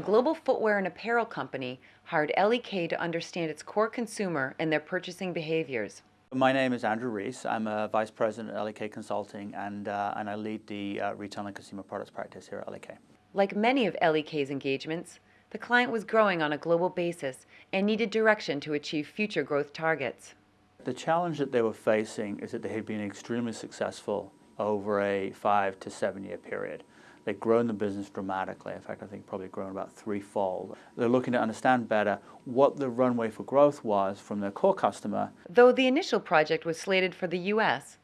A global footwear and apparel company hired LEK to understand its core consumer and their purchasing behaviors. My name is Andrew Rees. I'm a Vice President at LEK Consulting and, uh, and I lead the uh, Retail and Consumer Products practice here at LEK. Like many of LEK's engagements, the client was growing on a global basis and needed direction to achieve future growth targets. The challenge that they were facing is that they had been extremely successful over a five to seven year period. They've grown the business dramatically. In fact, I think probably grown about threefold. They're looking to understand better what the runway for growth was from their core customer. Though the initial project was slated for the U.S.,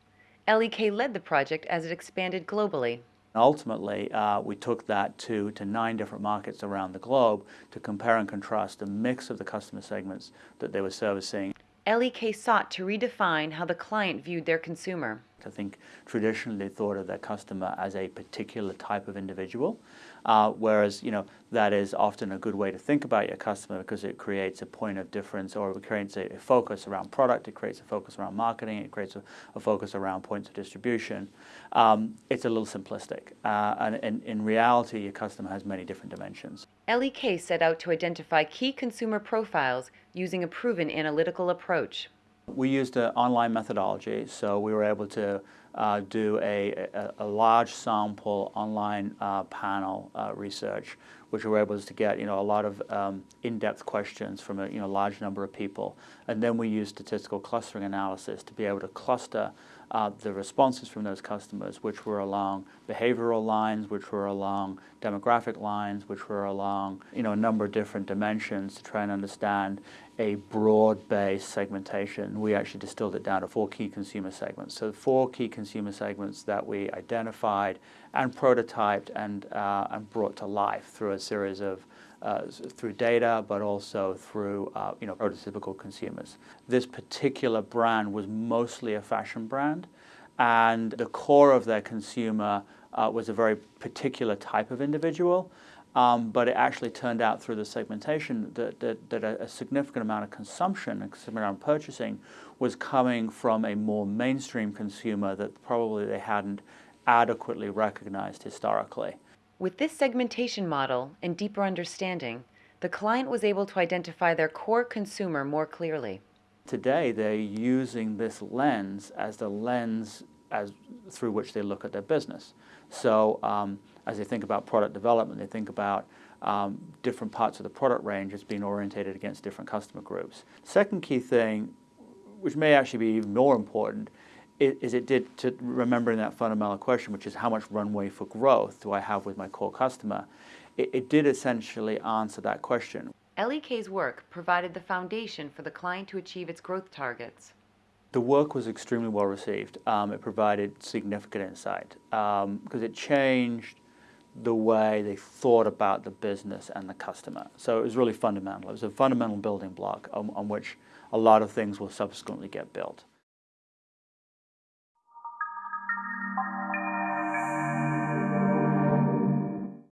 LEK led the project as it expanded globally. Ultimately, uh, we took that to, to nine different markets around the globe to compare and contrast the mix of the customer segments that they were servicing. LEK sought to redefine how the client viewed their consumer. I think traditionally thought of their customer as a particular type of individual, uh, whereas you know that is often a good way to think about your customer because it creates a point of difference or it creates a, focus around product, it creates a focus around marketing, it creates a, a focus around points of distribution. Um, it's a little simplistic, uh, and, and in reality, your customer has many different dimensions. LEK set out to identify key consumer profiles using a proven analytical approach. We used an online methodology, so we were able to uh, do a, a, a, large sample online uh, panel uh, research, which we were able to get you know, a lot of um, in-depth questions from a you know, large number of people. And then we used statistical clustering analysis to be able to cluster uh, the responses from those customers, which were along behavioral lines, which were along demographic lines, which were along you know, a number of different dimensions to try and understand a broad-based segmentation. We actually distilled it down to four key consumer segments. So four key consumer segments that we identified and prototyped and, uh, and brought to life through a series of uh, through data, but also through uh, you know prototypical consumers. This particular brand was mostly a fashion brand, and the core of their consumer uh, was a very particular type of individual. Um, but it actually turned out through the segmentation that, that, that a, a, significant amount of consumption, a significant amount of purchasing was coming from a more mainstream consumer that probably they hadn't adequately recognized historically. With this segmentation model and deeper understanding, the client was able to identify their core consumer more clearly. Today, they're using this lens as the lens as through which they look at their business. So um, as they think about product development, they think about um, different parts of the product range as being orientated against different customer groups. Second key thing, which may actually be even more important, is it did to remembering that fundamental question, which is how much runway for growth do I have with my core customer? It, it did essentially answer that question. LEK's work provided the foundation for the client to achieve its growth targets. The work was extremely well received. Um, it provided significant insight because um, it changed the way they thought about the business and the customer. So it was really fundamental. It was a fundamental building block on, on which a lot of things will subsequently get built.